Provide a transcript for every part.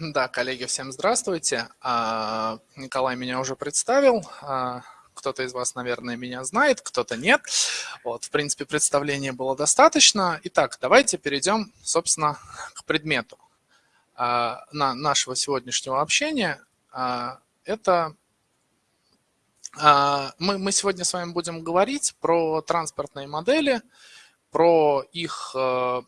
Да, коллеги, всем здравствуйте. А, Николай меня уже представил. А, кто-то из вас, наверное, меня знает, кто-то нет. Вот, в принципе, представления было достаточно. Итак, давайте перейдем, собственно, к предмету а, на нашего сегодняшнего общения. Это мы, сегодня с вами будем говорить про транспортные модели, про их, про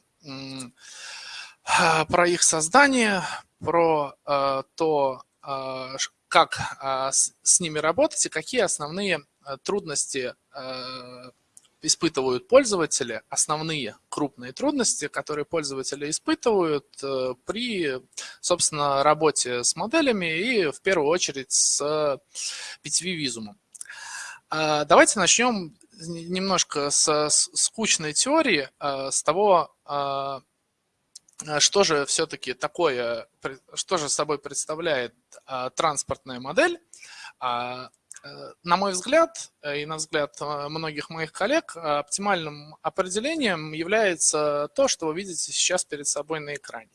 их создание, про э, то, э, как э, с, ними работать и какие основные трудности испытывают пользователи, основные крупные трудности, которые пользователи испытывают при, собственно, работе с моделями и в первую очередь с PTV-визумом. Давайте начнем немножко с скучной теории, с того, что же все-таки такое, что же собой представляет а, транспортная модель? А, э, на мой взгляд э, и на взгляд многих моих коллег оптимальным определением является то, что вы видите сейчас перед собой на экране.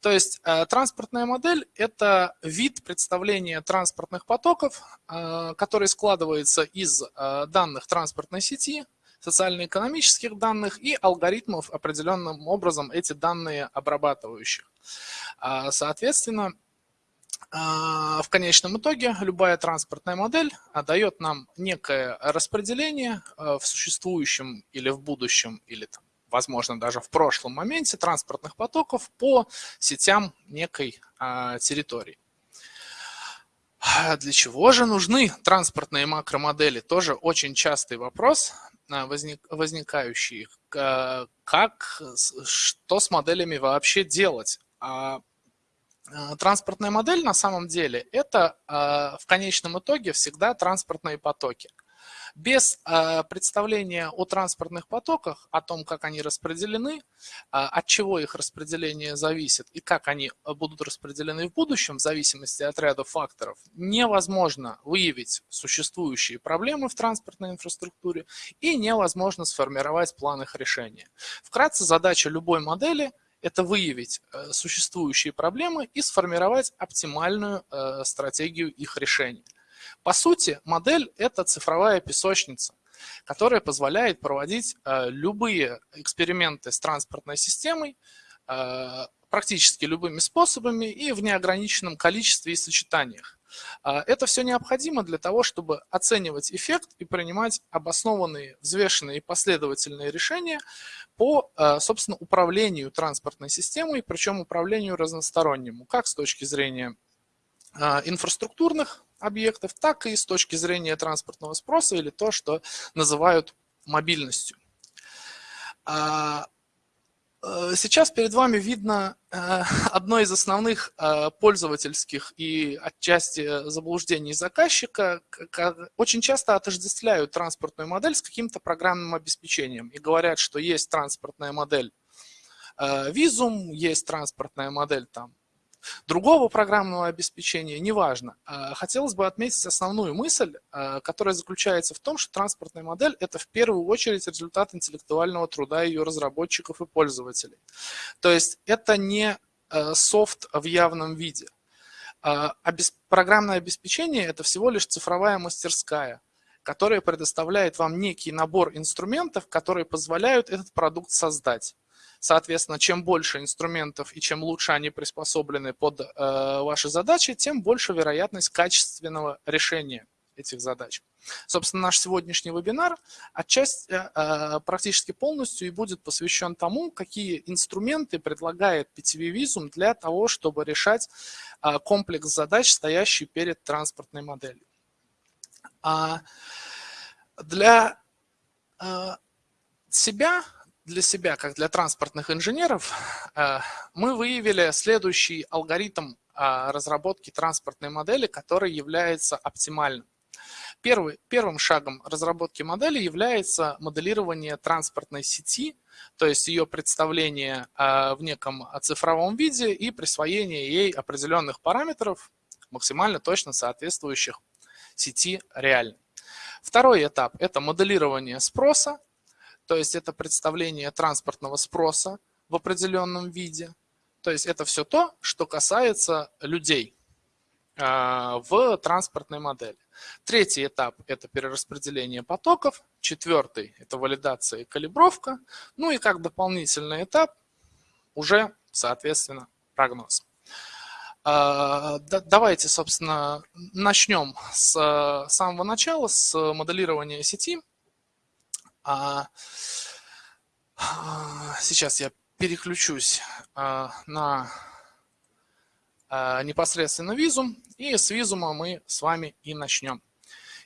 То есть транспортная модель – это вид представления транспортных потоков, который складывается из данных транспортной сети, социально-экономических данных и алгоритмов, определенным образом эти данные обрабатывающих. А, соответственно, а, в конечном итоге любая транспортная модель дает нам некое распределение а, в существующем или в будущем, или возможно даже в прошлом моменте транспортных потоков по сетям некой территории. Для чего же нужны транспортные макромодели? Тоже очень частый вопрос. А, возник, возникающие. Как, что с моделями вообще делать? А, а, транспортная модель на самом деле это в конечном итоге всегда транспортные потоки. Без э, представления о транспортных потоках, о том, как они распределены, э, от чего их распределение зависит и как они э, будут распределены в будущем, в зависимости от ряда факторов, невозможно выявить существующие проблемы в транспортной инфраструктуре и невозможно сформировать план их решения. Вкратце, задача любой модели – это выявить существующие проблемы и сформировать оптимальную стратегию их решения. По сути, модель – это цифровая песочница, которая позволяет проводить э, любые эксперименты с транспортной системой э, практически любыми способами и в неограниченном количестве и сочетаниях. Э, это все необходимо для того, чтобы оценивать эффект и принимать обоснованные, взвешенные и последовательные решения по, собственно, управлению транспортной системой, причем управлению разностороннему, как с точки зрения инфраструктурных объектов, так и с точки зрения транспортного спроса или то, что называют мобильностью. А, э, сейчас перед вами видно э, одно из основных э, пользовательских и отчасти заблуждений заказчика. Очень часто отождествляют транспортную модель с каким-то программным обеспечением и говорят, что есть транспортная модель Визум, есть транспортная модель там другого программного обеспечения, неважно. А, хотелось бы отметить основную мысль, а, которая заключается в том, что транспортная модель – это в первую очередь результат интеллектуального труда ее разработчиков и пользователей. То есть это не а, софт в явном виде. Программное обеспечение – это всего лишь цифровая мастерская, которая предоставляет вам некий набор инструментов, которые позволяют этот продукт создать. Соответственно, чем больше инструментов и чем лучше они приспособлены под э, ваши задачи, тем больше вероятность качественного решения этих задач. Собственно, наш сегодняшний вебинар отчасти, э, э, практически полностью и будет посвящен тому, какие инструменты предлагает PTV Visum для того, чтобы решать э, комплекс задач, стоящий перед транспортной моделью. А для э, себя для себя, как для транспортных инженеров, э, мы выявили следующий алгоритм э, разработки транспортной модели, который является оптимальным. Первый, первым шагом разработки модели является моделирование транспортной сети, то есть ее представление э, в неком цифровом виде и присвоение ей определенных параметров, максимально точно соответствующих сети реальной. Второй этап – это моделирование спроса, то есть это представление транспортного спроса в определенном виде. То есть это все то, что касается людей в транспортной модели. Третий этап – это перераспределение потоков. Четвертый – это валидация и калибровка. Ну и как дополнительный этап уже, соответственно, прогноз. А, давайте, собственно, начнем с самого начала, с моделирования сети. А, а, сейчас я переключусь на непосредственно визум, и с визума мы с вами и начнем.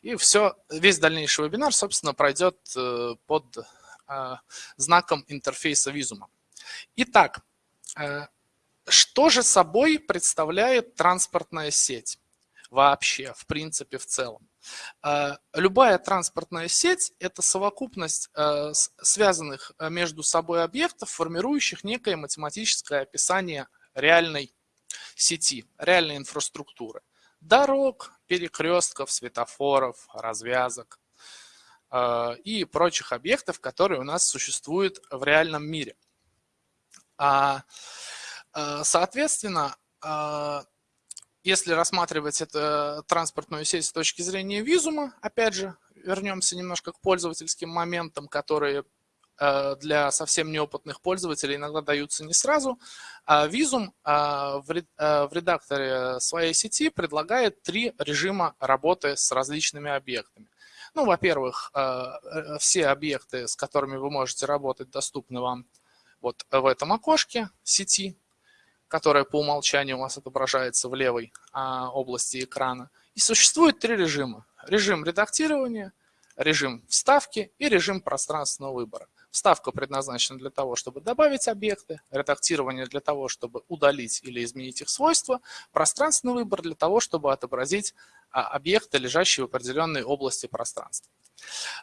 И все, весь дальнейший вебинар, собственно, пройдет э, под знаком интерфейса визума. Итак, э, что же собой представляет транспортная сеть вообще, в принципе, в целом? Э, любая транспортная сеть – это совокупность э, связанных э, между собой объектов, формирующих некое математическое описание реальной сети, реальной инфраструктуры. Дорог, перекрестков, светофоров, развязок и прочих объектов, которые у нас существуют в реальном мире. А соответственно, если рассматривать эту транспортную сеть с точки зрения визума, опять же, вернемся немножко к пользовательским моментам, которые э, для совсем неопытных пользователей иногда даются не сразу. А визум в редакторе своей сети предлагает три режима работы с различными объектами. Ну, во-первых, все объекты, с которыми вы можете работать, доступны вам вот в этом окошке сети, которая по умолчанию у вас отображается в левой а, области экрана. И существует три режима. Режим редактирования, режим вставки и режим пространственного выбора. Вставка предназначена для того, чтобы добавить объекты, редактирование для того, чтобы удалить или изменить их свойства, пространственный выбор для того, чтобы отобразить а, объекты, лежащие в определенной области пространства.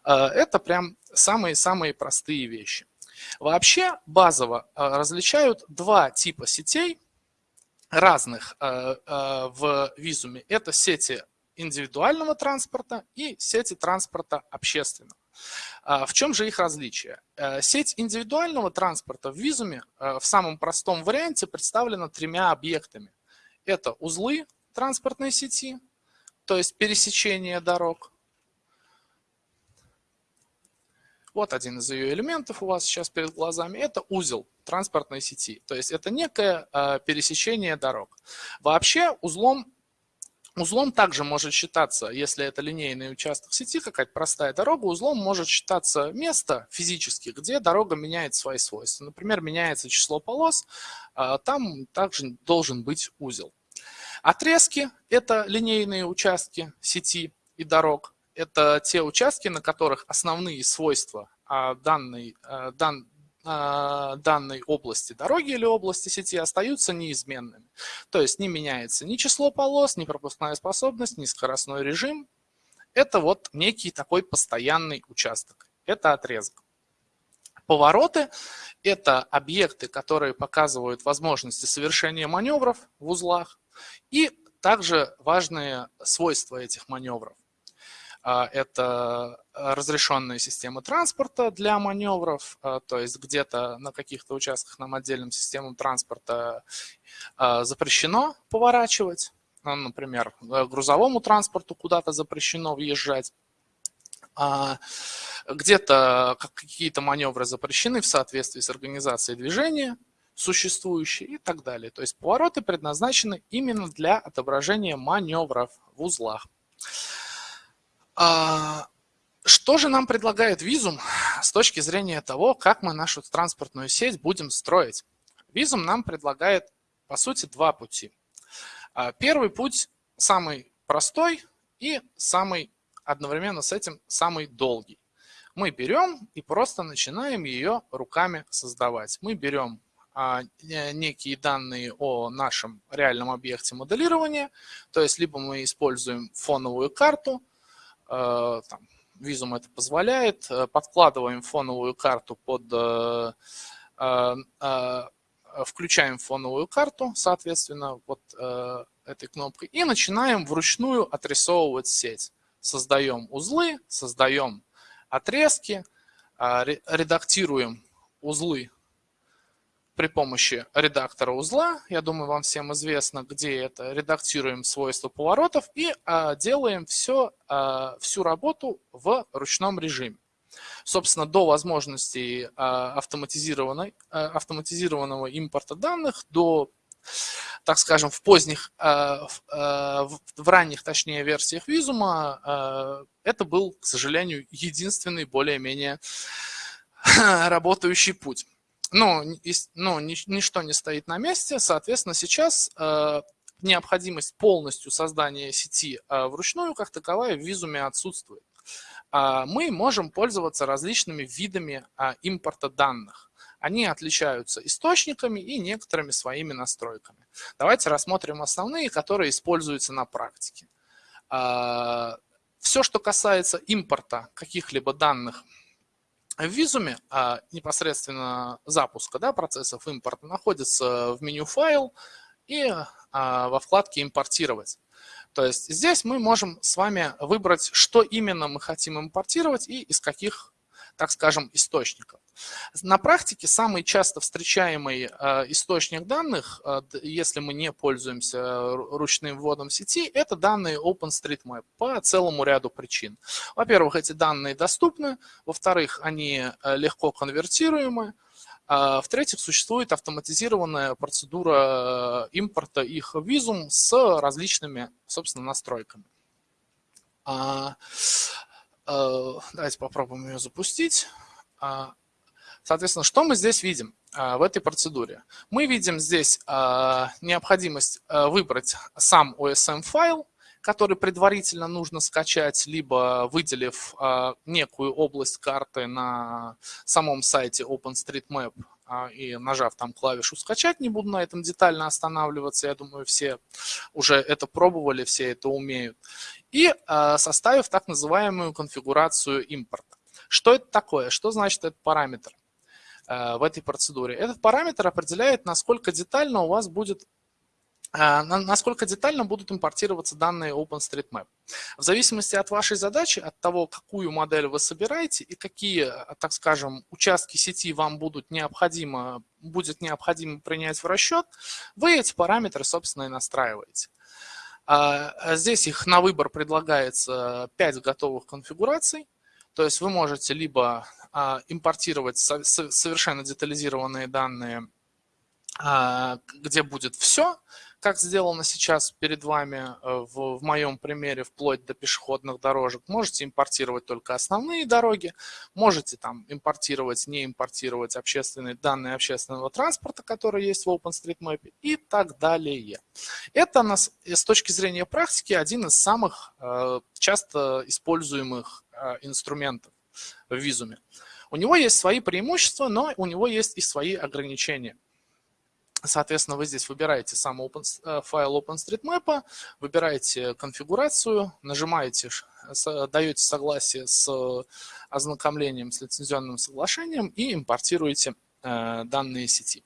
А, это прям самые-самые простые вещи. Вообще базово э, различают два типа сетей разных э, э, в визуме. Это сети индивидуального транспорта и сети транспорта общественного. В чем же их различие? Сеть индивидуального транспорта в визуме в самом простом варианте представлена тремя объектами. Это узлы транспортной сети, то есть пересечение дорог, Вот один из ее элементов у вас сейчас перед глазами. Это узел транспортной сети. То есть это некое э, пересечение дорог. Вообще узлом Узлом также может считаться, если это линейный участок сети, какая-то простая дорога, узлом может считаться место физически, где дорога меняет свои свойства. Например, меняется число полос, э, там также должен быть узел. Отрезки – это линейные участки сети и дорог это те участки, на которых основные свойства а, данной, а, дан, а, данной области дороги или области сети остаются неизменными. То есть не меняется ни число полос, ни пропускная способность, ни скоростной режим. Это вот некий такой постоянный участок. Это отрезок. Повороты – это объекты, которые показывают возможности совершения маневров в узлах и также важные свойства этих маневров. А, это разрешенные системы транспорта для маневров, а, то есть где-то на каких-то участках нам отдельным системам транспорта а, запрещено поворачивать, ну, например, грузовому транспорту куда-то запрещено въезжать, где-то какие-то маневры запрещены в соответствии с организацией движения, существующие и так далее. То есть повороты предназначены именно для отображения маневров в узлах. А, что же нам предлагает визум с точки зрения того, как мы нашу транспортную сеть будем строить? Визум нам предлагает, по сути, два пути. А, первый путь самый простой и самый одновременно с этим самый долгий. Мы берем и просто начинаем ее руками создавать. Мы берем а, некие данные о нашем реальном объекте моделирования, то есть либо мы используем фоновую карту, там, Визум это позволяет. Э, подкладываем фоновую карту под... Э, включаем фоновую карту, соответственно, вот этой кнопкой, и начинаем вручную отрисовывать сеть. Создаем узлы, создаем отрезки, редактируем узлы при помощи редактора узла, я думаю, вам всем известно, где это, редактируем свойства поворотов и а, делаем все, а, всю работу в ручном режиме. Собственно, до возможности а, автоматизированной, а, автоматизированного импорта данных, до, так скажем, в поздних, а, в, а, в ранних, точнее, версиях визума, а, это был, к сожалению, единственный более-менее работающий путь ну, ну ничто не стоит на месте, соответственно, сейчас э, необходимость полностью создания сети э, вручную как таковая в визуме отсутствует. Э, мы можем пользоваться различными видами э, импорта данных. Они отличаются источниками и некоторыми своими настройками. Давайте рассмотрим основные, которые используются на практике. Э, все, что касается импорта каких-либо данных в визуме а, непосредственно запуска да, процессов импорта находится в меню «Файл» и а, во вкладке «Импортировать». То есть здесь мы можем с вами выбрать, что именно мы хотим импортировать и из каких так скажем, источников. На практике самый часто встречаемый э, источник данных, э, если мы не пользуемся ручным вводом сети, это данные OpenStreetMap по целому ряду причин. Во-первых, эти данные доступны, во-вторых, они э, легко конвертируемы, а, в-третьих, существует автоматизированная процедура импорта их в визум с различными, собственно, настройками. Э, давайте попробуем ее запустить. А, соответственно, что мы здесь видим а, в этой процедуре? Мы видим здесь а, необходимость выбрать сам OSM-файл, который предварительно нужно скачать, либо выделив некую область карты на самом сайте OpenStreetMap и нажав там клавишу «Скачать», не буду на этом детально останавливаться, я думаю, все уже это пробовали, все это умеют и а, составив так называемую конфигурацию импорта. Что это такое? Что значит этот параметр а, в этой процедуре? Этот параметр определяет, насколько детально у вас будет а, насколько детально будут импортироваться данные OpenStreetMap. В зависимости от вашей задачи, от того, какую модель вы собираете и какие, так скажем, участки сети вам будут необходимо, будет необходимо принять в расчет, вы эти параметры, собственно, и настраиваете. А, а здесь их на выбор предлагается 5 готовых конфигураций. То есть вы можете либо а, импортировать совершенно детализированные данные, где будет все, как сделано сейчас перед вами э, в, в моем примере, вплоть до пешеходных дорожек. Можете импортировать только основные дороги, можете там импортировать, не импортировать общественные данные общественного транспорта, которые есть в OpenStreetMap и так далее. Это нас, с точки зрения практики один из самых э, часто используемых э, инструментов в визуме. У него есть свои преимущества, но у него есть и свои ограничения. Соответственно, вы здесь выбираете сам open, э, файл OpenStreetMap, выбираете конфигурацию, нажимаете, даете согласие с ознакомлением с лицензионным соглашением и импортируете э, данные сети.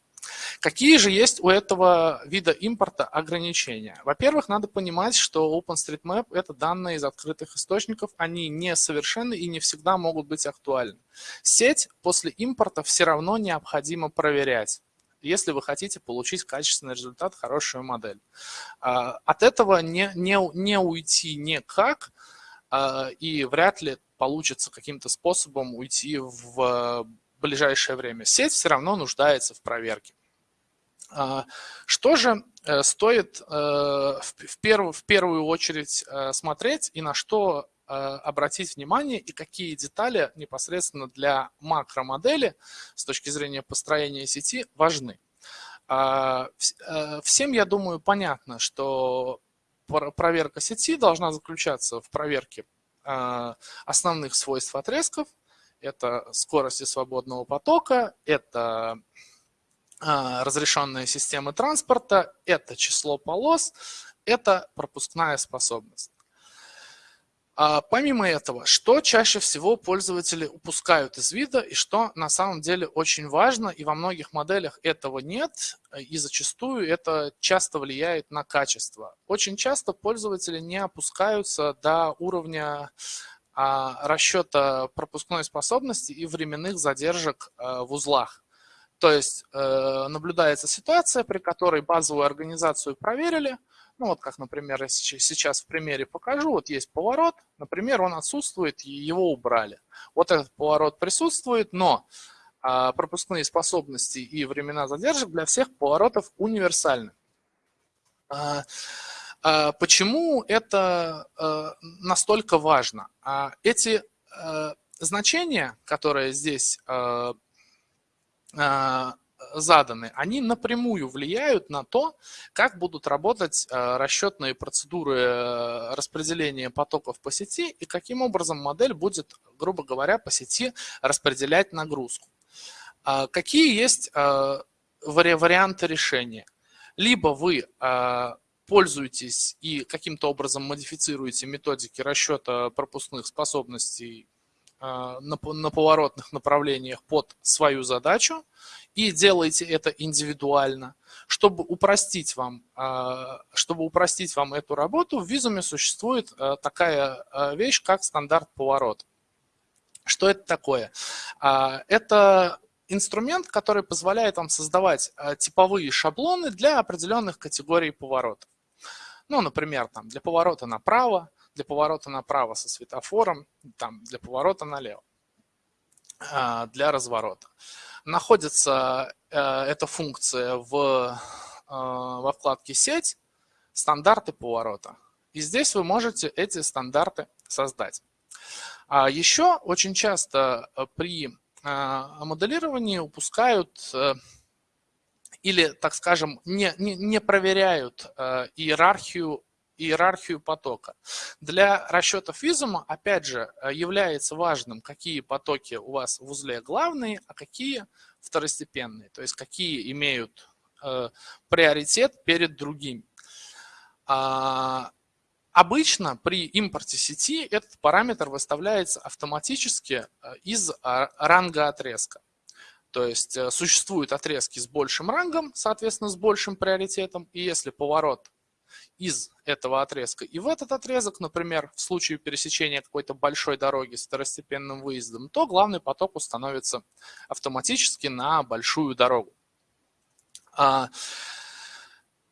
Какие же есть у этого вида импорта ограничения? Во-первых, надо понимать, что OpenStreetMap – это данные из открытых источников, они несовершенны и не всегда могут быть актуальны. Сеть после импорта все равно необходимо проверять если вы хотите получить качественный результат, хорошую модель. А, от этого не, не, не уйти никак, а, и вряд ли получится каким-то способом уйти в ближайшее время. Сеть все равно нуждается в проверке. А, что же э, стоит э, в первую, очередь э, смотреть и на что обратить внимание и какие детали непосредственно для макромодели с точки зрения построения сети важны. А, э, всем, я думаю, понятно, что проверка сети должна заключаться в проверке э, основных свойств отрезков. Это скорости свободного потока, это разрешенные системы транспорта, это число полос, это пропускная способность. А помимо этого, что чаще всего пользователи упускают из вида и что на самом деле очень важно, и во многих моделях этого нет, и зачастую это часто влияет на качество. Очень часто пользователи не опускаются до уровня а, расчета пропускной способности и временных задержек а, в узлах. То есть э, наблюдается ситуация, при которой базовую организацию проверили. Ну вот как, например, я сейчас в примере покажу. Вот есть поворот, например, он отсутствует, его убрали. Вот этот поворот присутствует, но э, пропускные способности и времена задержек для всех поворотов универсальны. Э, э, почему это настолько важно? Эти значения, которые здесь заданы, они напрямую влияют на то, как будут работать э, расчетные процедуры распределения потоков по сети и каким образом модель будет, грубо говоря, по сети распределять нагрузку. Какие есть варианты решения? Либо вы пользуетесь и каким-то образом модифицируете методики расчета пропускных способностей а, на, на поворотных направлениях под свою задачу и делаете это индивидуально. Чтобы упростить вам, а, чтобы упростить вам эту работу, в визуме существует а, такая вещь, как стандарт поворот. Что это такое? Это инструмент, который позволяет вам создавать типовые шаблоны для определенных категорий поворотов. Ну, например, там, для поворота направо, для поворота направо со светофором, там, для поворота налево, а, для разворота. Находится э, эта функция в, э, во вкладке «Сеть», «Стандарты поворота». И здесь вы можете эти стандарты создать. А еще очень часто э, при моделировании упускают или, так скажем, не, не, не проверяют иерархию иерархию потока. Для расчетов визума, опять же, э, является важным, какие потоки у вас в узле главные, а какие второстепенные, то есть какие имеют э, приоритет перед другими. А, обычно при импорте сети этот параметр выставляется автоматически э, из а, ранга отрезка. То есть э, существуют отрезки с большим рангом, соответственно, с большим приоритетом, и если поворот из этого отрезка. И в этот отрезок, например, в случае пересечения какой-то большой дороги с второстепенным выездом, то главный поток установится автоматически на большую дорогу. А,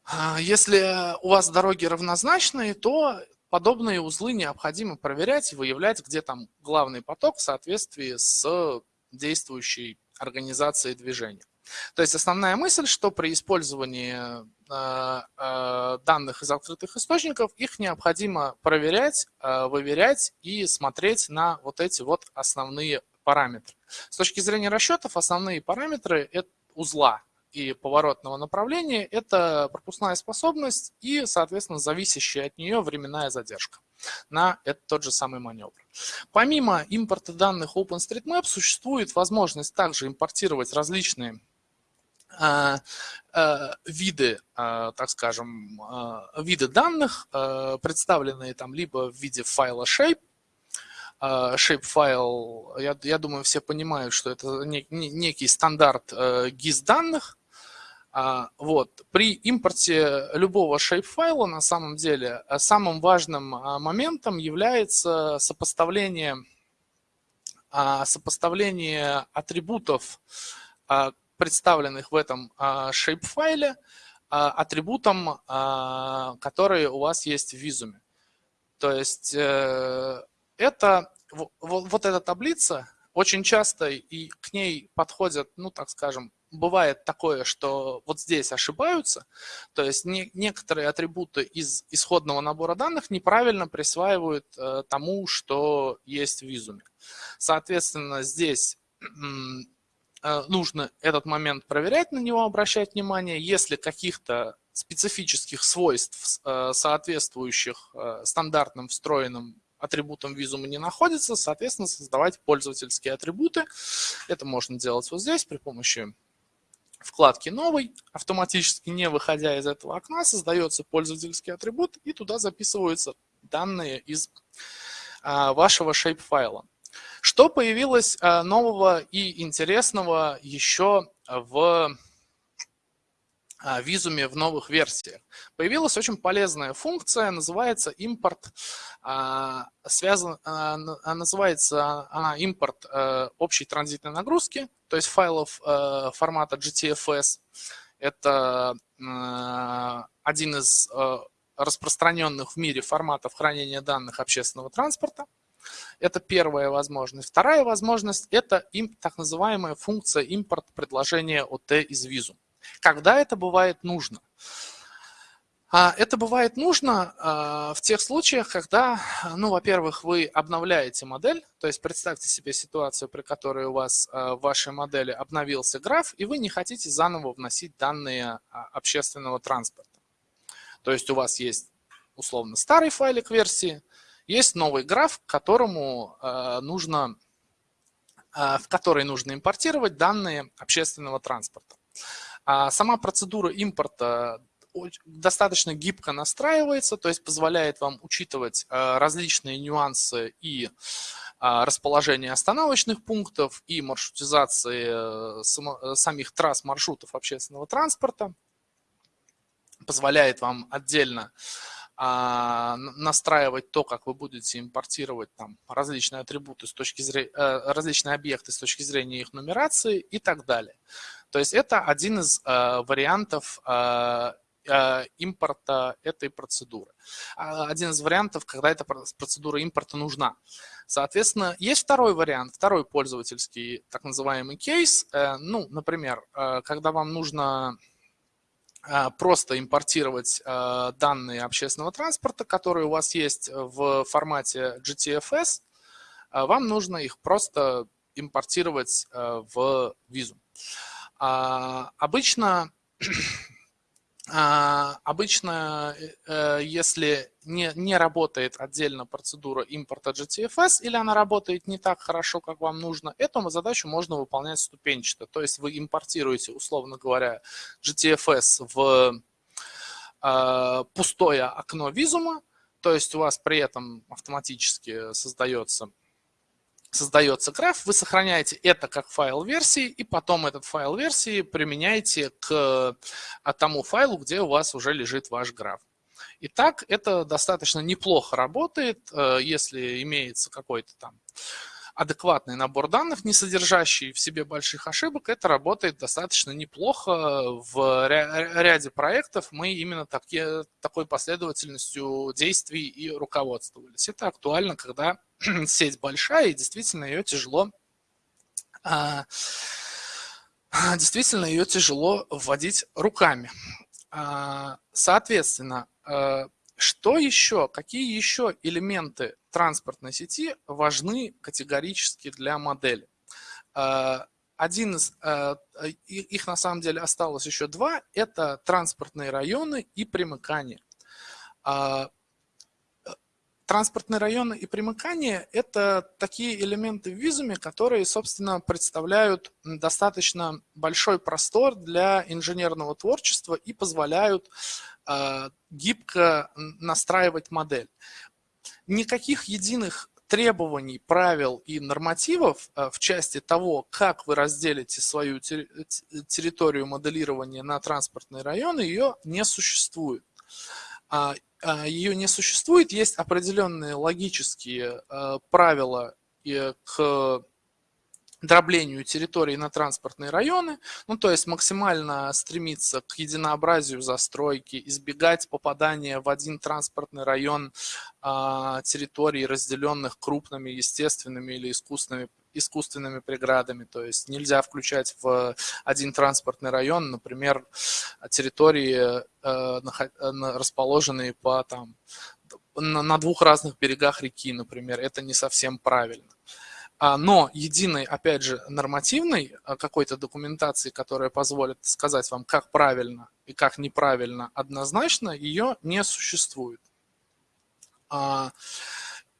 а, если у вас дороги равнозначные, то подобные узлы необходимо проверять и выявлять, где там главный поток в соответствии с действующей организацией движения. То есть основная мысль, что при использовании э, э, данных из открытых источников их необходимо проверять, э, выверять и смотреть на вот эти вот основные параметры. С точки зрения расчетов основные параметры это узла и поворотного направления – это пропускная способность и, соответственно, зависящая от нее временная задержка на этот тот же самый маневр. Помимо импорта данных OpenStreetMap существует возможность также импортировать различные виды, а, так скажем, виды данных, представленные там либо в виде файла shape, shape файл, я, я думаю, все понимают, что это некий стандарт GIS данных. Вот. При импорте любого shape файла на самом деле самым важным моментом является сопоставление, сопоставление атрибутов представленных в этом shape-файле а, а, атрибутам, которые у вас есть в визуме. То есть э, это, вот эта таблица, очень часто и к ней подходят, ну так скажем, бывает такое, что вот здесь ошибаются, то есть не, некоторые атрибуты из исходного набора данных неправильно присваивают э, тому, что есть в визуме. Соответственно, здесь нужно этот момент проверять, на него обращать внимание. Если каких-то специфических свойств, э, соответствующих э, стандартным встроенным атрибутам визума не находится, соответственно, создавать пользовательские атрибуты. Это можно делать вот здесь при помощи вкладки «Новый». Автоматически, не выходя из этого окна, создается пользовательский атрибут, и туда записываются данные из вашего shape-файла. Что появилось э, нового и интересного еще в э, визуме в новых версиях. Появилась очень полезная функция, называется импорт, связан, называется она импорт общей транзитной нагрузки, то есть файлов формата GTFS. Это один из распространенных в мире форматов хранения данных общественного транспорта. Это первая возможность. Вторая возможность – это так называемая функция импорт предложения ОТ из визу. Когда это бывает нужно? А, это бывает нужно а, в тех случаях, когда, ну, во-первых, вы обновляете модель, то есть представьте себе ситуацию, при которой у вас а, в вашей модели обновился граф, и вы не хотите заново вносить данные общественного транспорта. То есть у вас есть условно старый файлик версии, есть новый граф, которому нужно, в который нужно импортировать данные общественного транспорта. Сама процедура импорта достаточно гибко настраивается, то есть позволяет вам учитывать э, различные нюансы и а, расположение остановочных пунктов и маршрутизации э, самих трасс маршрутов общественного транспорта. Позволяет вам отдельно а, настраивать то, как вы будете импортировать там различные атрибуты с точки зрения, э, различные объекты с точки зрения их нумерации и так далее. То есть это один из вариантов Э, импорта этой процедуры. А, один из вариантов, когда эта процедура импорта нужна. Соответственно, есть второй вариант, второй пользовательский так называемый кейс. Э, ну, например, э, когда вам нужно просто импортировать данные общественного транспорта, которые у вас есть в формате GTFS, вам нужно их просто импортировать в визу. А, обычно а, обычно, э, если не, не работает отдельно процедура импорта GTFS или она работает не так хорошо, как вам нужно, эту задачу можно выполнять ступенчато. То есть вы импортируете, условно говоря, GTFS в а, пустое окно визума, то есть у вас при этом автоматически создается создается граф, вы сохраняете это как файл версии, и потом этот файл версии применяете к а, тому файлу, где у вас уже лежит ваш граф. Итак, это достаточно неплохо работает, э, если имеется какой-то там адекватный набор данных, не содержащий в себе больших ошибок, это работает достаточно неплохо. В ряде проектов мы именно такие, такой последовательностью действий и руководствовались. Это актуально, когда сеть большая и действительно ее тяжело а, действительно ее тяжело вводить руками. А, соответственно, э, что еще, какие еще элементы транспортной сети важны категорически для модели? А, один из, э, их на самом деле осталось еще два, это транспортные районы и примыкания. А, транспортные районы и примыкания – это такие элементы в визуме, которые, собственно, представляют достаточно большой простор для инженерного творчества и позволяют гибко настраивать модель. Никаких единых требований, правил и нормативов а, в части того, как вы разделите свою территорию моделирования на транспортные районы, ее не существует. А, ее не существует, есть определенные логические правила к дроблению территории на транспортные районы, ну то есть максимально стремиться к единообразию застройки, избегать попадания в один транспортный район а, территорий, разделенных крупными естественными или искусственными искусственными преградами, то есть нельзя включать в один транспортный район, например, территории, э, расположенные по там, на двух разных берегах реки, например, это не совсем правильно. А, но единой, опять же, нормативной а, какой-то документации, которая позволит сказать вам, как правильно и как неправильно однозначно, ее не существует.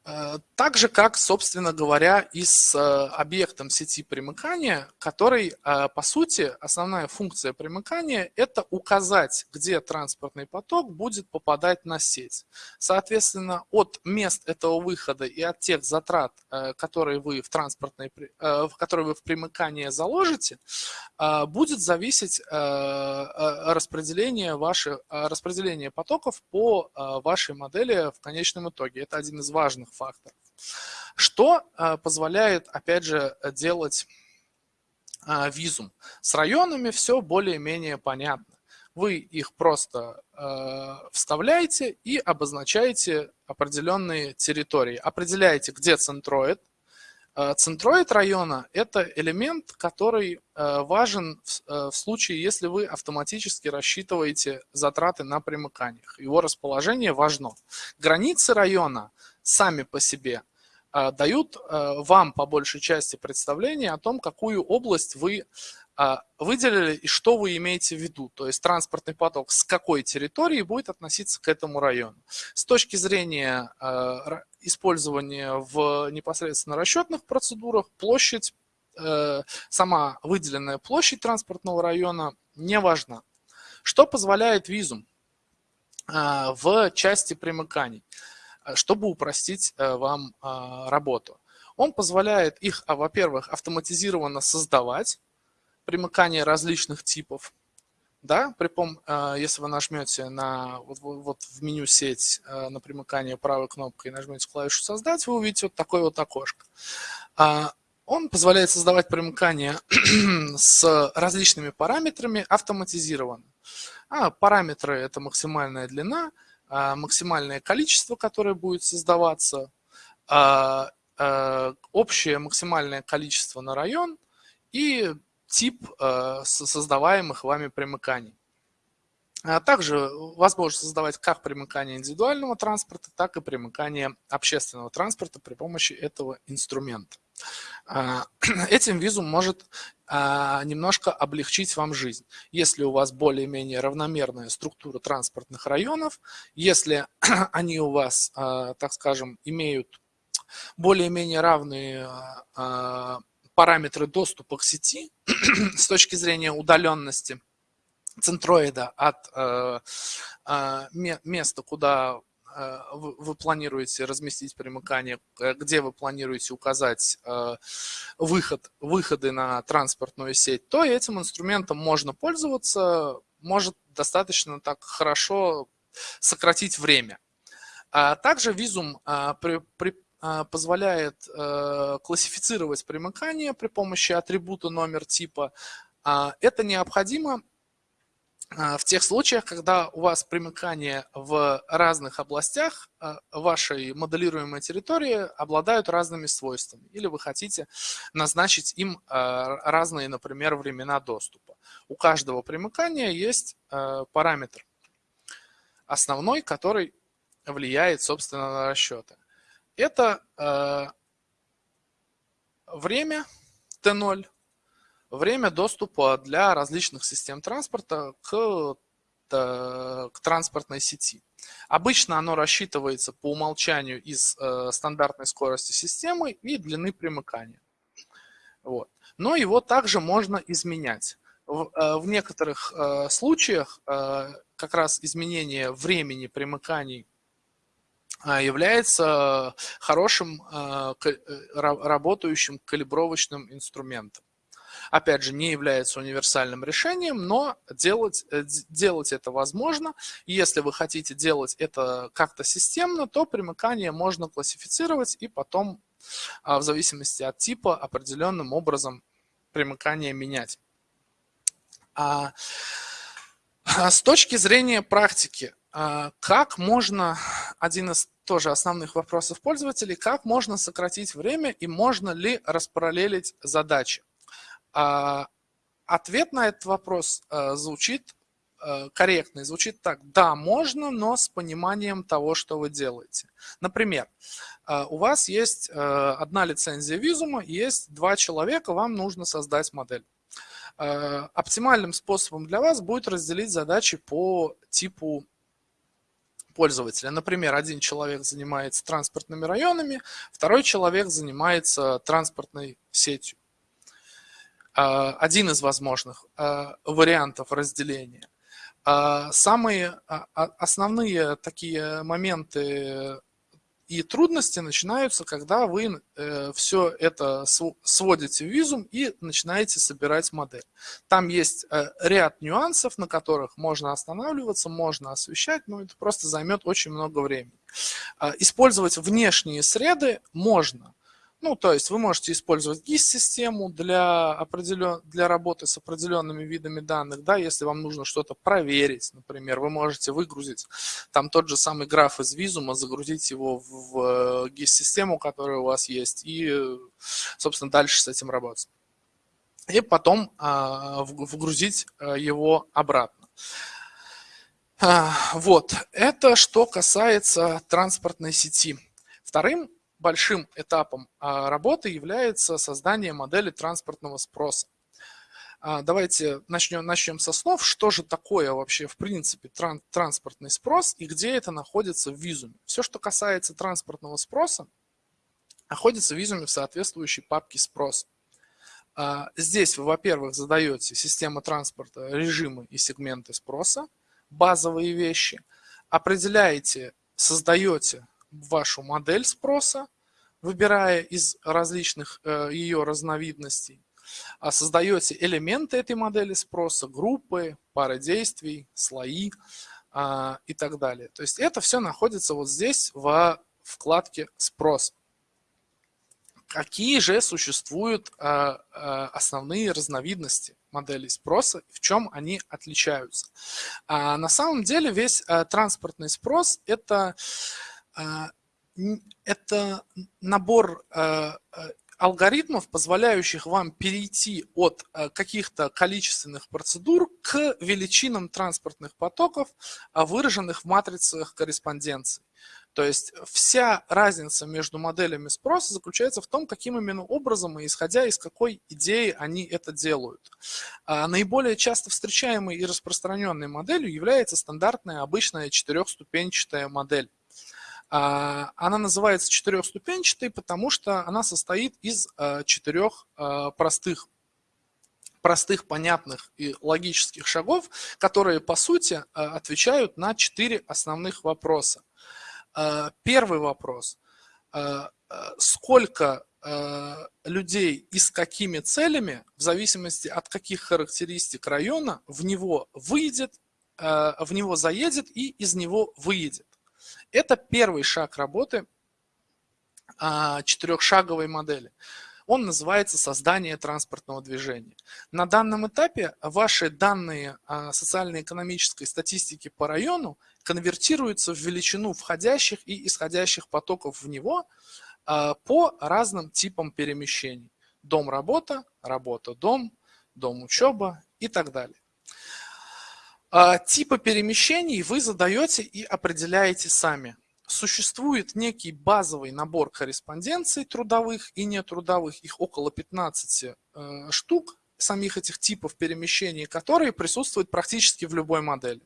Э, так же, как, собственно говоря, и с э, объектом сети примыкания, который, э, по сути, основная функция примыкания – это указать, где транспортный поток будет попадать на сеть. Соответственно, от мест этого выхода и от тех затрат, которые вы в, транспортной, которые вы в примыкание заложите, будет зависеть распределение, ваших, распределение потоков по вашей модели в конечном итоге. Это один из важных факторов. Что э, позволяет, опять же, делать визум. С районами все более-менее понятно. Вы их просто вставляете и обозначаете определенные территории. Определяете, где центроид, Э, центроид района – это элемент, который э, важен э, в случае, если вы автоматически рассчитываете затраты на примыканиях. Его расположение важно. Границы района сами по себе дают вам по большей части представление о том, какую область вы выделили и что вы имеете в виду. То есть транспортный поток с какой территории будет относиться к этому району. С точки зрения использования в непосредственно расчетных процедурах, площадь, э, сама выделенная площадь транспортного района не важна. Что позволяет визум в части примыканий, чтобы упростить вам работу? Он позволяет их, а, во-первых, автоматизированно создавать, примыкания различных типов, да, при пом, э, если вы нажмете на вот, вот в меню сеть э, на примыкание правой кнопкой и нажмете клавишу создать, вы увидите вот такое вот окошко. А, он позволяет создавать примыкание с различными параметрами автоматизированно. А параметры это максимальная длина, а, максимальное количество, которое будет создаваться, а, общее максимальное количество на район и тип создаваемых вами примыканий. А также возможно создавать как примыкание индивидуального транспорта, так и примыкание общественного транспорта при помощи этого инструмента. А, этим визум может а, немножко облегчить вам жизнь. Если у вас более-менее равномерная структура транспортных районов, если они у вас, так скажем, имеют более-менее равные параметры доступа к сети с точки зрения удаленности центроида от э, э, места, куда вы, вы планируете разместить примыкание, э, где вы планируете указать э, выход, выходы на транспортную сеть, то этим инструментом можно пользоваться, может достаточно так хорошо сократить время. А также визум а, при, при а, позволяет э, классифицировать примыкание при помощи атрибута номер типа. Это необходимо в тех случаях, когда у вас примыкания в разных областях вашей моделируемой территории обладают разными свойствами, или вы хотите назначить им разные, например, времена доступа. У каждого примыкания есть параметр основной, который влияет, собственно, на расчеты это время Т0, время доступа для различных систем транспорта к, к транспортной сети. Обычно оно рассчитывается по умолчанию из э, стандартной скорости системы и длины примыкания. Вот. Но его также можно изменять. В, э, в некоторых э, случаях э, как раз изменение времени примыканий а, является хорошим а, э, работающим калибровочным инструментом. Опять же, не является универсальным решением, но делать, э, делать это возможно. если вы хотите делать это как-то системно, то примыкание можно классифицировать и потом, а, в зависимости от типа, определенным образом примыкание менять. А с точки зрения практики, а, как можно, один из тоже основных вопросов пользователей, как можно сократить время и можно ли распараллелить задачи? А, ответ на этот вопрос а, звучит корректный, звучит так. Да, можно, но с пониманием того, что вы делаете. Например, у вас есть одна лицензия визума, есть два человека, вам нужно создать модель. Оптимальным способом для вас будет разделить задачи по типу пользователя. Например, один человек занимается транспортными районами, второй человек занимается транспортной сетью. А, один из возможных а, вариантов разделения. А, самые основные такие моменты и трудности начинаются, когда вы э, все это сводите в визум и начинаете собирать модель. Там есть э, ряд нюансов, на которых можно останавливаться, можно освещать, но это просто займет очень много времени. Использовать внешние среды можно, Ну, то есть вы можете использовать GIS-систему для, определен... для работы с определенными видами данных, да, если вам нужно что-то проверить, например, вы можете выгрузить там тот же самый граф из визума, загрузить его в GIS-систему, которая у вас есть, и, собственно, дальше с этим работать. И потом а, вгрузить а, его обратно. А, вот, это что касается транспортной сети. Вторым большим этапом а, работы является создание модели транспортного спроса. А, давайте начнем, начнем со слов, что же такое вообще в принципе транспортный спрос и где это находится в визуме. Все, что касается транспортного спроса, находится в визуме в соответствующей папке спрос. А, здесь вы, во-первых, задаете систему транспорта режимы и сегменты спроса, базовые вещи, определяете, создаете вашу модель спроса, выбирая из различных э, ее разновидностей, а создаете элементы этой модели спроса, группы, пары действий, слои а, и так далее. То есть это все находится вот здесь во вкладке «Спрос». Какие же существуют а, основные разновидности моделей спроса, в чем они отличаются? На самом деле весь транспортный спрос – это а, это набор э, э, алгоритмов, позволяющих вам перейти от э, каких-то количественных процедур к величинам транспортных потоков, выраженных в матрицах корреспонденции. То есть вся разница между моделями спроса заключается в том, каким именно образом и исходя из какой идеи они это делают. Наиболее часто встречаемой и распространенной моделью является стандартная обычная четырехступенчатая модель. А, она называется четырехступенчатой, потому что она состоит из а, четырех а, простых простых, понятных и логических шагов, которые, по сути, отвечают на четыре основных вопроса. Первый вопрос. Сколько людей и с какими целями, в зависимости от каких характеристик района, в него выйдет, в него заедет и из него выедет. Это первый шаг работы а, четырехшаговой модели. Он называется создание транспортного движения. На данном этапе ваши данные социально-экономической статистики по району конвертируются в величину входящих и исходящих потоков в него а, по разным типам перемещений. Дом-работа, работа-дом, дом-учеба и так далее. А, типы перемещений вы задаете и определяете сами. Существует некий базовый набор корреспонденций трудовых и нетрудовых, их около 15 э, штук, самих этих типов перемещений, которые присутствуют практически в любой модели.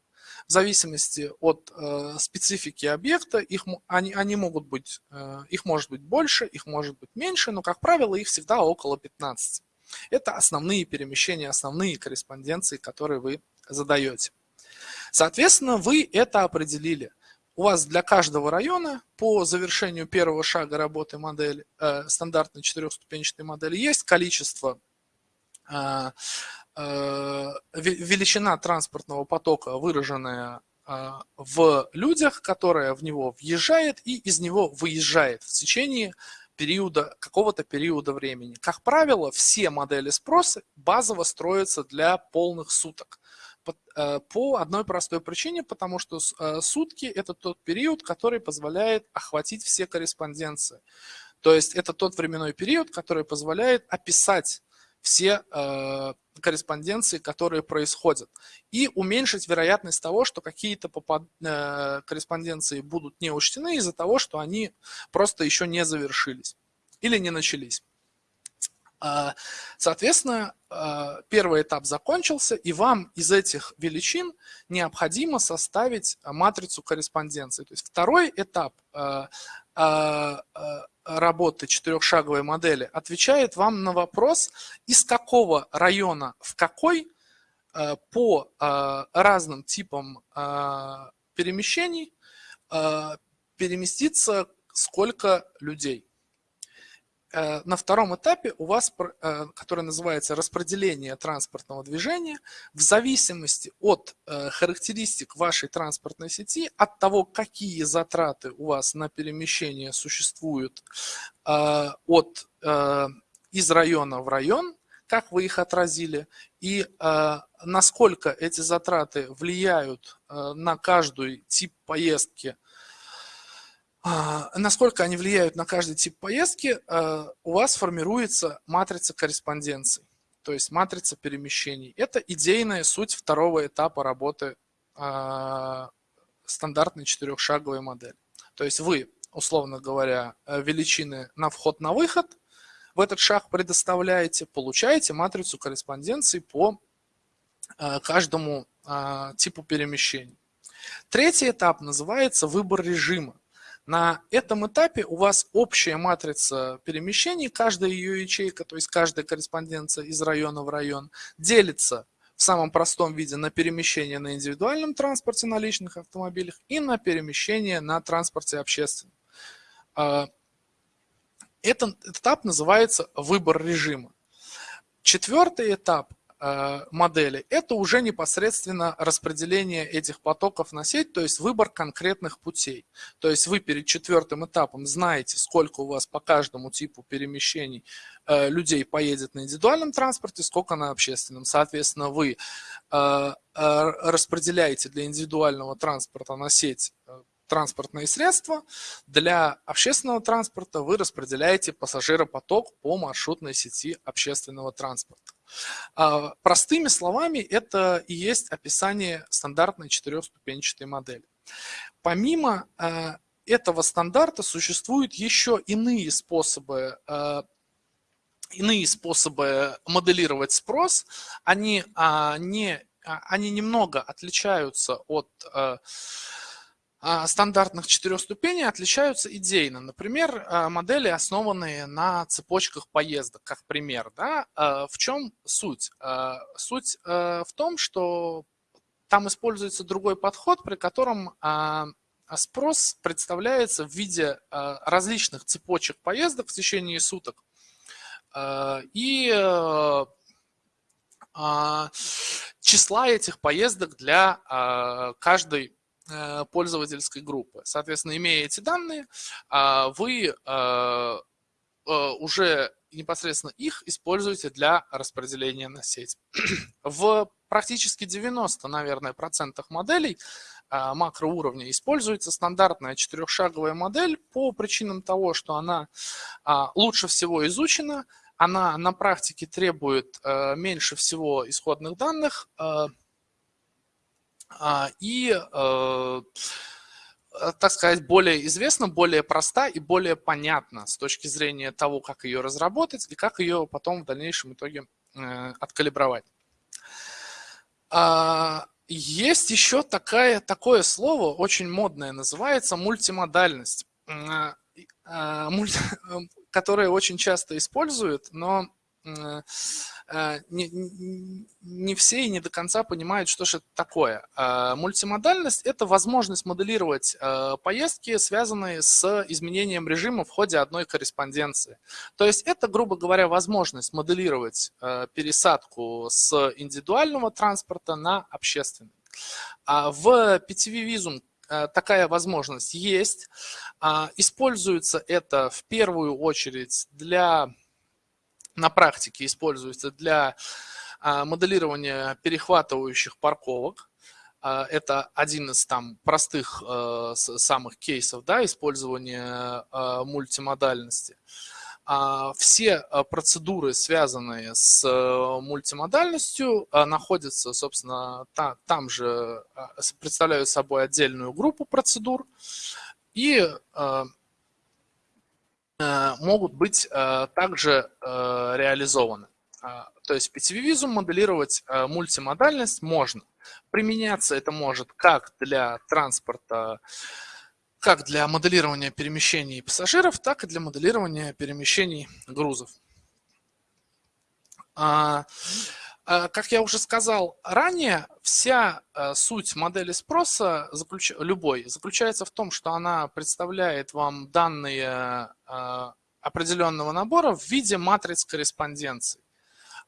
В зависимости от э, специфики объекта, их, они, они могут быть, э, их может быть больше, их может быть меньше, но, как правило, их всегда около 15. Это основные перемещения, основные корреспонденции, которые вы задаете. Соответственно, вы это определили. У вас для каждого района по завершению первого шага работы модели, э, стандартной четырехступенчатой модели есть количество, э, э, величина транспортного потока, выраженная э, в людях, которая в него въезжает и из него выезжает в течение периода, какого-то периода времени. Как правило, все модели спроса базово строятся для полных суток. Э, по одной простой причине, потому что э, сутки – это тот период, который позволяет охватить все корреспонденции. То есть это тот временной период, который позволяет описать все э, корреспонденции, которые происходят, и уменьшить вероятность того, что какие-то корреспонденции будут не учтены из-за того, что они просто еще не завершились или не начались. А, соответственно, а, первый этап закончился, и вам из этих величин необходимо составить матрицу корреспонденции. То есть второй этап а, работы четырехшаговой модели отвечает вам на вопрос, из какого района в какой по разным типам перемещений переместится сколько людей. Э, на втором этапе у вас, э, который называется распределение транспортного движения, в зависимости от э, характеристик вашей транспортной сети, от того, какие затраты у вас на перемещение существуют от, из района в район, как вы их отразили, и насколько эти затраты влияют на каждый тип поездки насколько они влияют на каждый тип поездки, а, у вас формируется матрица корреспонденций, то есть матрица перемещений. Это идейная суть второго этапа работы а, стандартной четырехшаговой модели. То есть вы, условно говоря, величины на вход, на выход в этот шаг предоставляете, получаете матрицу корреспонденций по каждому типу перемещений. Третий этап называется выбор режима. На этом этапе у вас общая матрица перемещений, каждая ее ячейка, то есть каждая корреспонденция из района в район, делится в самом простом виде на перемещение на индивидуальном транспорте на личных автомобилях и на перемещение на транспорте общественном. А, этот этап называется выбор режима. Четвертый этап модели, это уже непосредственно распределение этих потоков на сеть, то есть выбор конкретных путей. То есть вы перед четвертым этапом знаете, сколько у вас по каждому типу перемещений э, людей поедет на индивидуальном транспорте, сколько на общественном. Соответственно, вы э, распределяете для индивидуального транспорта на сеть транспортные средства. Для общественного транспорта вы распределяете пассажиропоток по маршрутной сети общественного транспорта. А, простыми словами, это и есть описание стандартной четырехступенчатой модели. Помимо а, этого стандарта существуют еще иные способы а, иные способы моделировать спрос, они, не, они немного отличаются от а, стандартных четырех ступеней отличаются идейно. Например, а, модели, основанные на цепочках поездок, как пример. Да? А, в чем суть? Суть в том, что там используется другой подход, при котором спрос представляется в виде различных цепочек поездок в течение суток. И числа этих поездок для каждой пользовательской группы. Соответственно, имея эти данные, а, вы э, э, уже непосредственно их используете для распределения на сеть. В практически 90, наверное, процентах моделей макроуровня используется стандартная четырехшаговая модель по причинам того, что она а, лучше всего изучена, она на практике требует меньше всего исходных данных, а, и, э, так сказать, более известна, более проста и более понятна с точки зрения того, как ее разработать и как ее потом в дальнейшем итоге э, откалибровать. А, есть еще такая, такое слово, очень модное, называется мультимодальность, а, которое очень часто используют, но не, не все и не до конца понимают, что же это такое. Э, мультимодальность – это возможность моделировать поездки, связанные с изменением режима в ходе одной корреспонденции. То есть это, грубо говоря, возможность моделировать пересадку с индивидуального транспорта на общественный. А в PTV Visum такая возможность есть. Используется это в первую очередь для на практике используется для а, моделирования перехватывающих парковок. А, это один из там простых э, самых кейсов да, использования э, мультимодальности. А, все э, процедуры, связанные с мультимодальностью, находятся, собственно, там же, представляют собой отдельную группу процедур. И Э, могут быть э, также э, реализованы. То есть PTV-визум моделировать мультимодальность можно. Применяться это может как для транспорта, как для моделирования перемещений пассажиров, так и для моделирования перемещений грузов. А, Э, как я уже сказал ранее, вся э, суть модели спроса заключ... любой заключается в том, что она представляет вам данные, э, определенного набора в виде матриц корреспонденций.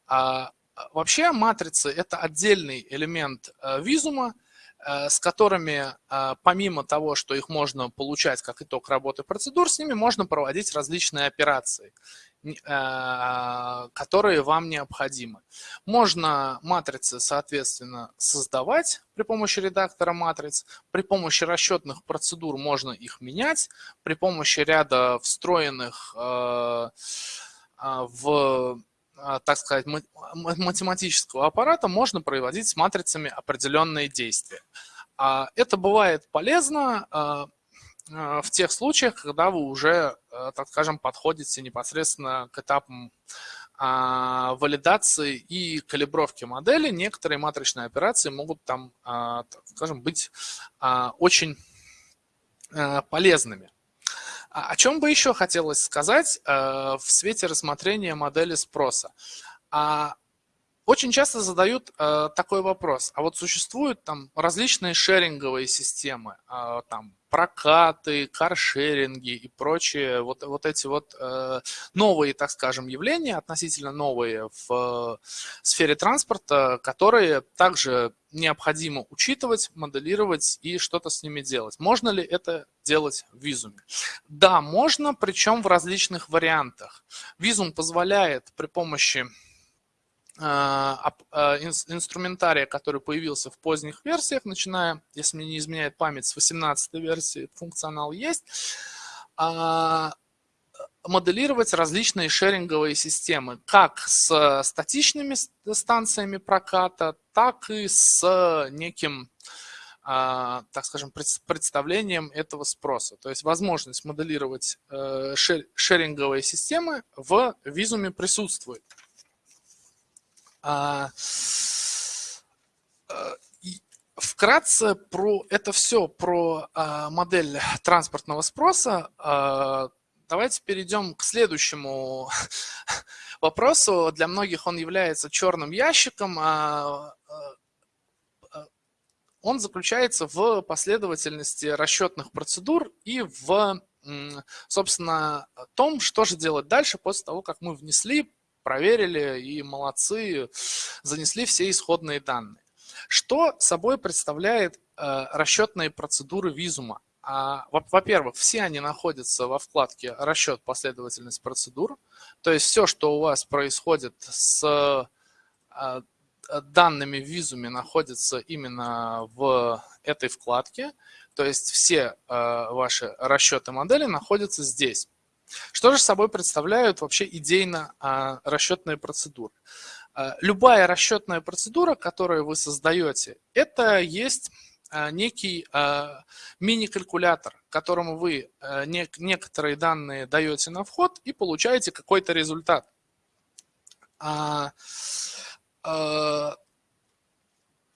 А, вообще матрицы – это отдельный элемент визума, с которыми, помимо того, что их можно получать как итог работы процедур, с ними можно проводить различные операции. Э, которые вам необходимы. Можно матрицы, соответственно, создавать при помощи редактора матриц, при помощи расчетных процедур можно их менять, при помощи ряда встроенных э, э, в так сказать, математического аппарата можно проводить с матрицами определенные действия. А это бывает полезно в тех случаях, когда вы уже, э, так скажем, подходите непосредственно к этапам а, валидации и калибровки модели, некоторые матричные операции могут там, а, так скажем, быть а, очень э, полезными. О чем бы еще хотелось сказать в свете рассмотрения модели спроса? Очень часто задают такой вопрос, а вот существуют там различные шеринговые системы, там прокаты, каршеринги и прочие вот, вот эти вот э, новые, так скажем, явления, относительно новые в э, сфере транспорта, которые также необходимо учитывать, моделировать и что-то с ними делать. Можно ли это делать в визуме? Да, можно, причем в различных вариантах. Визум позволяет при помощи инструментария, который появился в поздних версиях, начиная, если мне не изменяет память, с 18 версии функционал есть, а, моделировать различные шеринговые системы, как с статичными станциями проката, так и с неким, так скажем, представлением этого спроса. То есть возможность моделировать э, шеринговые системы в визуме присутствует. А, э, вкратце про это все, про а, модель транспортного спроса. А, давайте перейдем к следующему вопросу. Для многих он является черным ящиком. Он заключается в последовательности расчетных процедур и в, собственно, том, что же делать дальше после того, как мы внесли проверили и молодцы, занесли все исходные данные. Что собой представляет э, расчетные процедуры визума? А, Во-первых, все они находятся во вкладке «Расчет последовательность процедур». То есть все, что у вас происходит с э, данными в визуме, находится именно в этой вкладке. То есть все э, ваши расчеты модели находятся здесь. Что же собой представляют вообще идейно а, расчетные процедуры? А, любая расчетная процедура, которую вы создаете, это есть а, некий мини-калькулятор, которому вы некоторые данные даете на вход и получаете какой-то результат.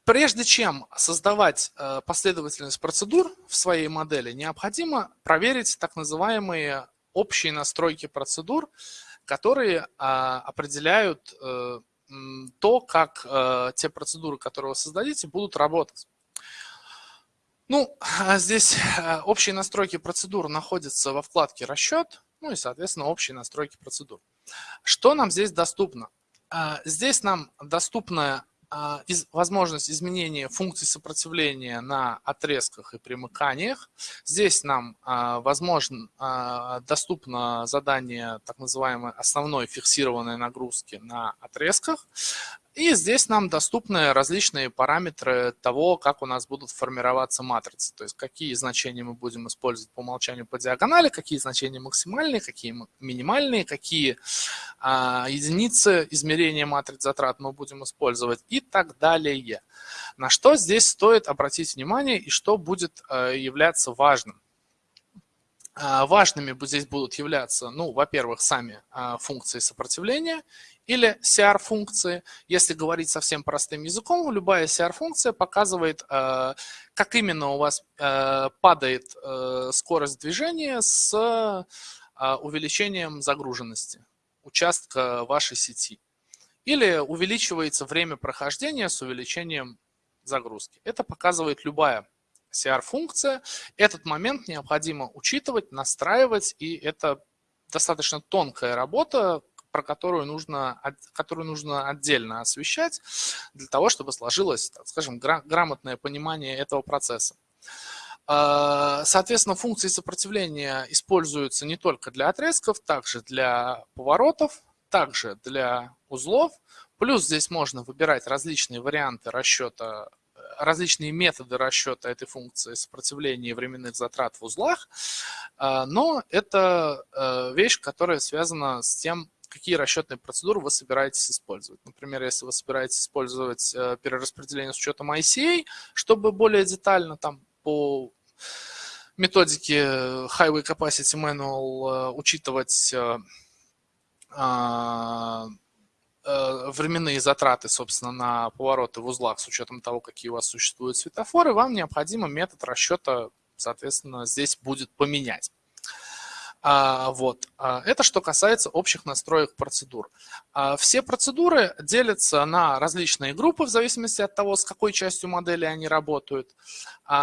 Прежде чем создавать последовательность процедур в своей модели, необходимо проверить так называемые общие настройки процедур, которые а, определяют э, то, как э, те процедуры, которые вы создадите, будут работать. Ну, а здесь э, общие настройки процедур находятся во вкладке «Расчет», ну и, соответственно, общие настройки процедур. Что нам здесь доступно? А, здесь нам доступна а, возможность изменения функций сопротивления на отрезках и примыканиях. Здесь нам а, возможно, а, доступно задание так называемой основной фиксированной нагрузки на отрезках. И здесь нам доступны различные параметры того, как у нас будут формироваться матрицы. То есть какие значения мы будем использовать по умолчанию по диагонали, какие значения максимальные, какие минимальные, какие а, единицы измерения матриц затрат мы будем использовать и так далее. На что здесь стоит обратить внимание и что будет а, являться важным. А, важными здесь будут являться, ну, во-первых, сами а, функции сопротивления или CR-функции. Если говорить совсем простым языком, любая CR-функция показывает, э, как именно у вас падает скорость движения с увеличением загруженности участка вашей сети. Или увеличивается время прохождения с увеличением загрузки. Это показывает любая CR-функция. Этот момент необходимо учитывать, настраивать, и это достаточно тонкая работа, про которую нужно, которую нужно отдельно освещать для того, чтобы сложилось, так скажем, грамотное понимание этого процесса. А, соответственно, функции сопротивления используются не только для отрезков, также для поворотов, также для узлов. Плюс здесь можно выбирать различные варианты расчета, различные методы расчета этой функции сопротивления временных затрат в узлах. А, но это э, вещь, которая связана с тем, какие расчетные процедуры вы собираетесь использовать. Например, если вы собираетесь использовать э, перераспределение с учетом ICA, чтобы более детально там по методике Highway Capacity Manual э, учитывать э, временные затраты, собственно, на повороты в узлах с учетом того, какие у вас существуют светофоры, вам необходимо метод расчета, соответственно, здесь будет поменять. А, вот. А, это что касается общих настроек процедур. А, все процедуры делятся на различные группы в зависимости от того, с какой частью модели они работают.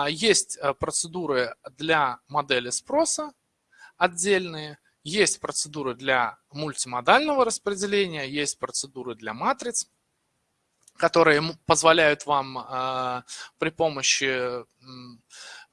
Есть э, процедуры для модели спроса отдельные, есть процедуры для мультимодального распределения, есть процедуры для матриц, которые позволяют вам при помощи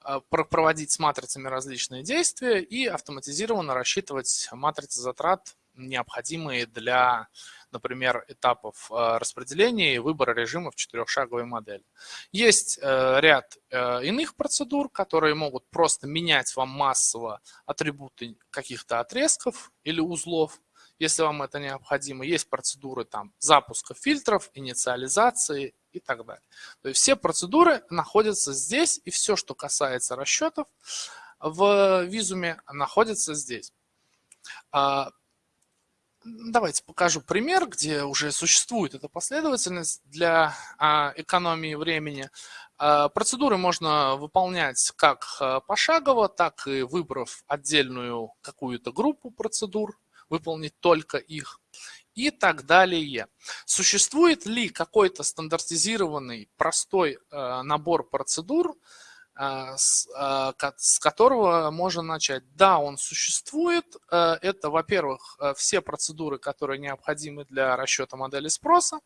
а, проводить с матрицами различные действия и автоматизированно рассчитывать матрицы затрат, необходимые для, например, этапов а, распределения и выбора режима в четырехшаговой модели. Есть э, ряд э, иных процедур, которые могут просто менять вам массово атрибуты каких-то отрезков или узлов, если вам это необходимо. Есть процедуры там, запуска фильтров, инициализации и так далее. То есть все процедуры находятся здесь, и все, что касается расчетов в визуме, находится здесь. А, давайте покажу пример, где уже существует эта последовательность для а, экономии времени. А, процедуры можно выполнять как пошагово, так и выбрав отдельную какую-то группу процедур, выполнить только их и так далее. Существует ли какой-то стандартизированный простой набор процедур, с, э, с которого можно начать? Да, он существует. Это, во-первых, все процедуры, которые необходимы для расчета модели спроса.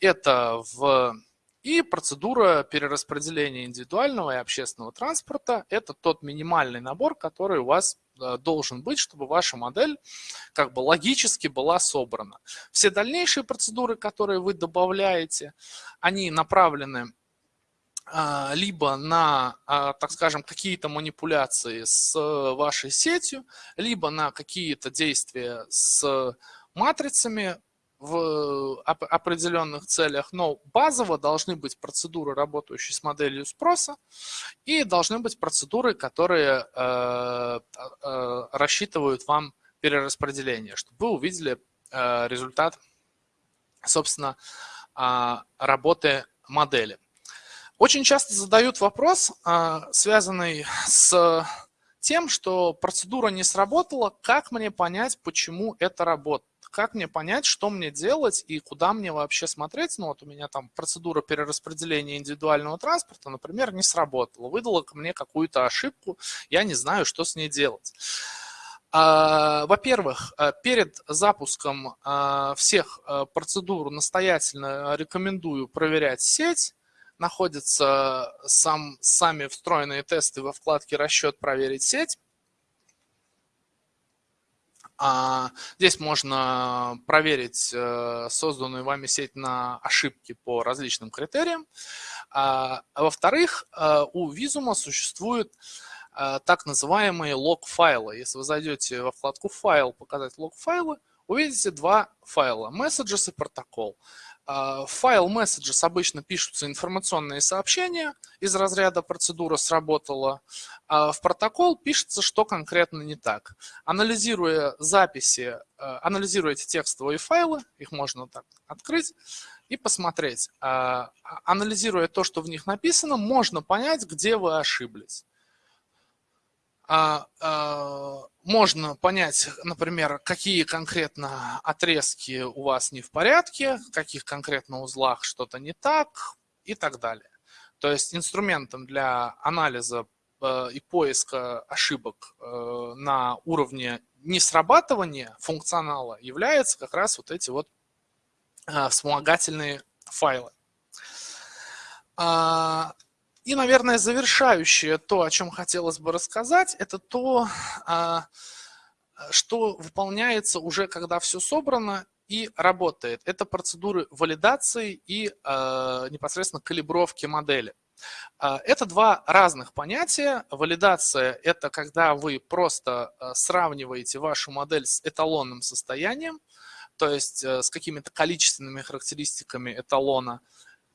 Это в и процедура перераспределения индивидуального и общественного транспорта – это тот минимальный набор, который у вас э, должен быть, чтобы ваша модель как бы логически была собрана. Все дальнейшие процедуры, которые вы добавляете, они направлены а, либо на, а, так скажем, какие-то манипуляции с вашей сетью, либо на какие-то действия с матрицами, в определенных целях, но базово должны быть процедуры, работающие с моделью спроса, и должны быть процедуры, которые э, э, рассчитывают вам перераспределение, чтобы вы увидели э, результат, собственно, работы модели. Очень часто задают вопрос, связанный с тем, что процедура не сработала, как мне понять, почему это работает как мне понять, что мне делать и куда мне вообще смотреть? Ну вот у меня там процедура перераспределения индивидуального транспорта, например, не сработала, выдала мне какую-то ошибку, я не знаю, что с ней делать. А, во-первых, э, перед запуском э, всех э, процедур настоятельно рекомендую проверять сеть. Находятся сам, сами встроенные тесты во вкладке «Расчет проверить сеть». А здесь можно проверить э, созданную вами сеть на ошибки по различным критериям. А, во-вторых, э, у Vizuma существуют э, так называемые лог-файлы. Если вы зайдете во вкладку «Файл», «Показать лог-файлы», увидите два файла – Messages и протокол. А, в файл messages обычно пишутся информационные сообщения из разряда процедура сработала, а в протокол пишется, что конкретно не так. Анализируя записи, а, анализируя эти текстовые файлы, их можно так открыть и посмотреть. А, анализируя то, что в них написано, можно понять, где вы ошиблись. А, а, можно понять, например, какие конкретно отрезки у вас не в порядке, в каких конкретно узлах что-то не так и так далее. То есть инструментом для анализа э, и поиска ошибок э, на уровне несрабатывания функционала являются как раз вот эти вот вспомогательные файлы. И, наверное, завершающее то, о чем хотелось бы рассказать, это то, что выполняется уже, когда все собрано и работает. Это процедуры валидации и непосредственно калибровки модели. А, это два разных понятия. Валидация – это когда вы просто а, сравниваете вашу модель с эталонным состоянием, то есть э, с какими-то количественными характеристиками эталона,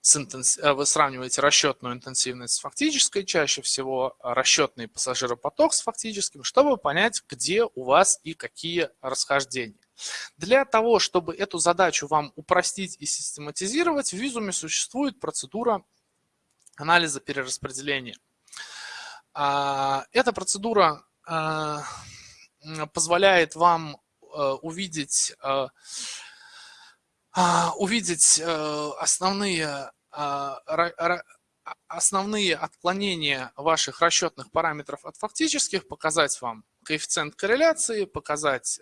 э, вы сравниваете расчетную интенсивность с фактической, чаще всего расчетный пассажиропоток с фактическим, чтобы понять, где у вас и какие расхождения. Для того, чтобы эту задачу вам упростить и систематизировать, в Визуме существует процедура анализа перераспределения. А, эта процедура а, позволяет вам а, увидеть, увидеть основные, основные отклонения ваших расчетных параметров от фактических, показать вам коэффициент корреляции, показать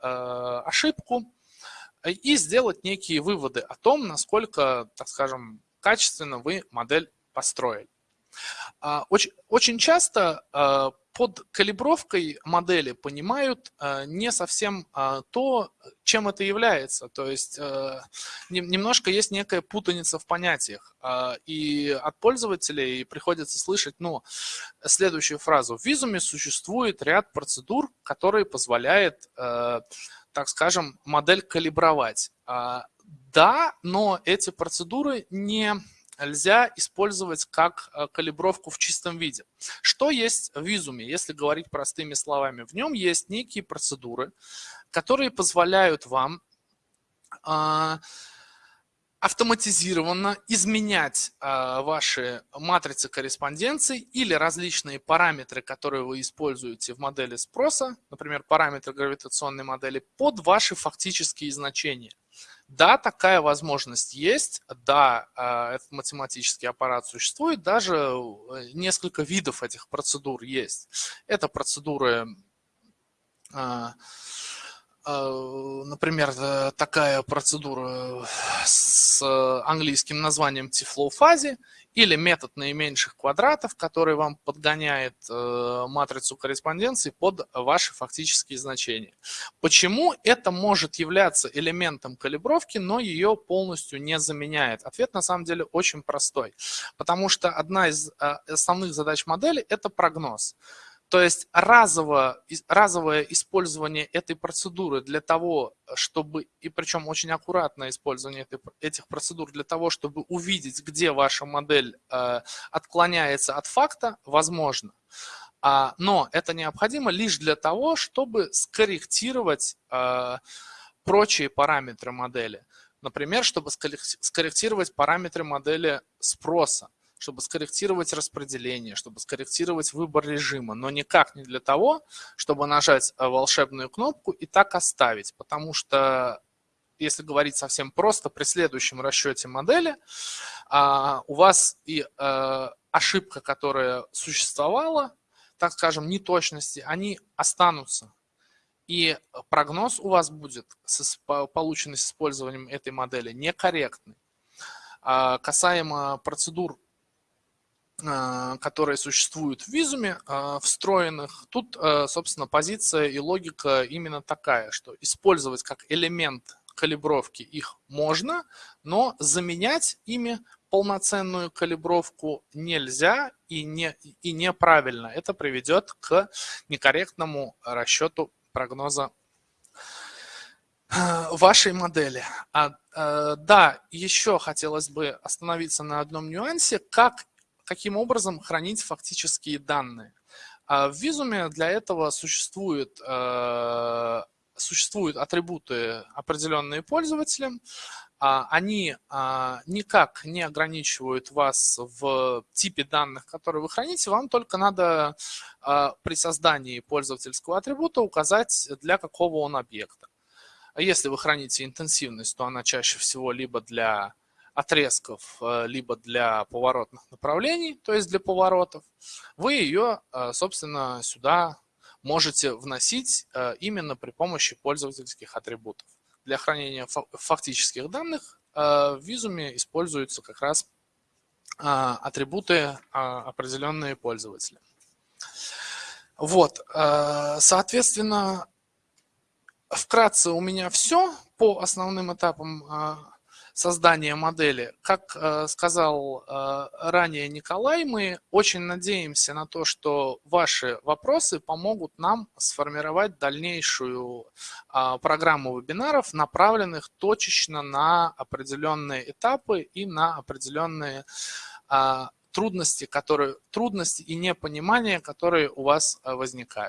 ошибку и сделать некие выводы о том, насколько, так скажем, качественно вы модель построили. А, очень, очень часто а, под калибровкой модели понимают а, не совсем то, чем это является. То есть немножко есть некая путаница в понятиях. И от пользователей приходится слышать ну, следующую фразу. В визуме существует ряд процедур, которые позволяют, так скажем, модель калибровать. Да, но эти процедуры не нельзя использовать как э, калибровку в чистом виде. Что есть в визуме, если говорить простыми словами? В нем есть некие процедуры, которые позволяют вам а, автоматизированно изменять а, ваши матрицы корреспонденции или различные параметры, которые вы используете в модели спроса, например, параметры гравитационной модели, под ваши фактические значения. Да, такая возможность есть, да, а, этот математический аппарат существует, даже э, несколько видов этих процедур есть. Это процедуры, а, а, например, э, такая процедура с английским названием T-flow-фазе или метод наименьших квадратов, который вам подгоняет э, матрицу корреспонденции под ваши фактические значения. Почему это может являться элементом калибровки, но ее полностью не заменяет? Ответ на самом деле очень простой. Потому что одна из э, основных задач модели – это прогноз. То есть разово, разовое использование этой процедуры для того, чтобы, и причем очень аккуратное использование этой, этих процедур для того, чтобы увидеть, где ваша модель э, отклоняется от факта, возможно. А, но это необходимо лишь для того, чтобы скорректировать э, прочие параметры модели. Например, чтобы скорректировать параметры модели спроса чтобы скорректировать распределение, чтобы скорректировать выбор режима, но никак не для того, чтобы нажать э, волшебную кнопку и так оставить, потому что если говорить совсем просто, при следующем расчете модели а, у вас и э, ошибка, которая существовала, так скажем, неточности, они останутся. И прогноз у вас будет, полученный с использованием этой модели, некорректный. А, касаемо процедур которые существуют в визуме а, встроенных. Тут, а, собственно, позиция и логика именно такая, что использовать как элемент калибровки их можно, но заменять ими полноценную калибровку нельзя и, не, и неправильно. Это приведет к некорректному расчету прогноза вашей модели. А, да, еще хотелось бы остановиться на одном нюансе, как каким образом хранить фактические данные. А в визуме для этого существуют, э, существуют атрибуты, определенные пользователям. А они а, никак не ограничивают вас в типе данных, которые вы храните. Вам только надо при создании пользовательского атрибута указать, для какого он объекта. Если вы храните интенсивность, то она чаще всего либо для отрезков, э, либо для поворотных направлений, то есть для поворотов, вы ее, э, собственно, сюда можете вносить именно при помощи пользовательских атрибутов. Для хранения фактических данных в визуме используются как раз атрибуты определенные пользователя. Вот, соответственно, вкратце у меня все по основным этапам создания модели. Как э, сказал э, ранее Николай, мы очень надеемся на то, что ваши вопросы помогут нам сформировать дальнейшую э, программу вебинаров, направленных точечно на определенные этапы и на определенные трудности, которые, трудности и непонимания, которые у вас возникают.